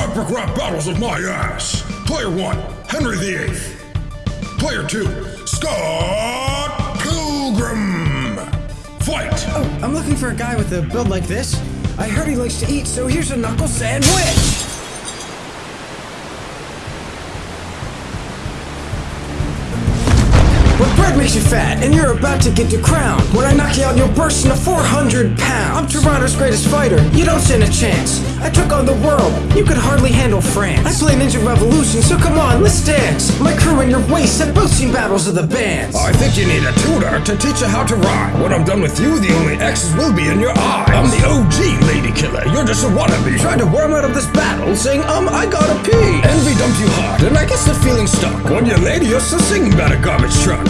Epic rap battles of my ass. Player 1, Henry VIII. Player 2, Scott Pilgrim. Fight! Oh, I'm looking for a guy with a build like this. I heard he likes to eat, so here's a knuckle sandwich! Bread makes you fat, and you're about to get your crown. When I knock you out, you'll burst into 400 pounds. I'm Toronto's greatest fighter, you don't stand a chance. I took on the world, you could hardly handle France. I play Ninja Revolution, so come on, let's dance. My crew and your waist have both seen battles of the bands. I think you need a tutor to teach you how to rhyme. When I'm done with you, the only X's will be in your eyes. I'm the OG lady killer, you're just a wannabe. Trying to worm out of this battle, saying, um, I gotta pee. You hard, and I guess the feeling stuck. One year later, you're still singing about a garbage truck.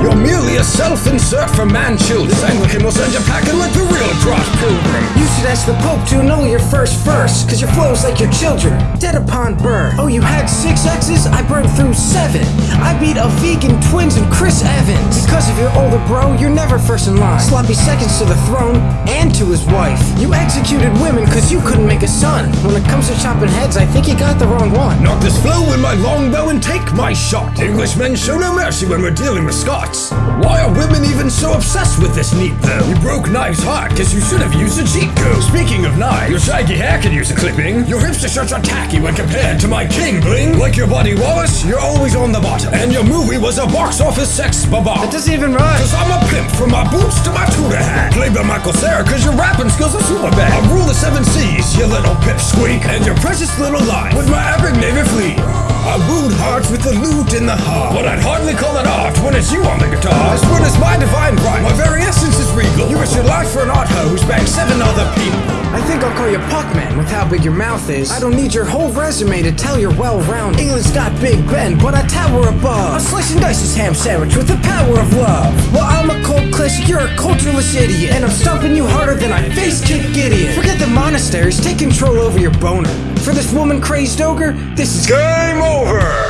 You're merely a self-insert for man-children. This Anglican will send you packing like the real cross pilgrim. You should ask the Pope to know your first verse, cause your flow's like your children, dead upon birth. Oh, you had six X's? I burned through seven. I beat a vegan twins and Chris Evans. Because of your older bro, you're never first in line. Sloppy seconds to the throne and to his wife. You executed women cause you couldn't make a son. When it comes to chopping heads, I think you got the wrong one. Knock this flow with my longbow and take my shot. Englishmen show no mercy when we're dealing with Scots. Why are women even so obsessed with this neat though? You broke Knives' heart cause you should have used a cheat code. Speaking of knives, your shaggy hair could use a clipping. Your hipster shirts are tacky when compared to my king bling. Like your buddy Wallace, you're always on the bottom. And your movie was a box office Sex Bob-omb. Doesn't even rhyme. Cause I'm a pimp from my boots to my Tudor hat. Played by Michael Cera cause your rapping skills are super bad. I rule the seven seas, you little pipsqueak. And your precious little life with my epic navy fleet. I wooed hearts with the lute in the heart. But I'd hardly call it art when it's you for an art hoe who's bagged seven other people. I think I'll call you Puckman with how big your mouth is. I don't need your whole resume to tell you're well rounded. England's got Big Ben, but I tower above. A slice and dice ham sandwich with the power of love. Well, I'm a cult classic, you're a cultureless idiot. And I'm stomping you harder than I face kick Gideon. Forget the monasteries, take control over your boner. For this woman crazed ogre, this is Game over!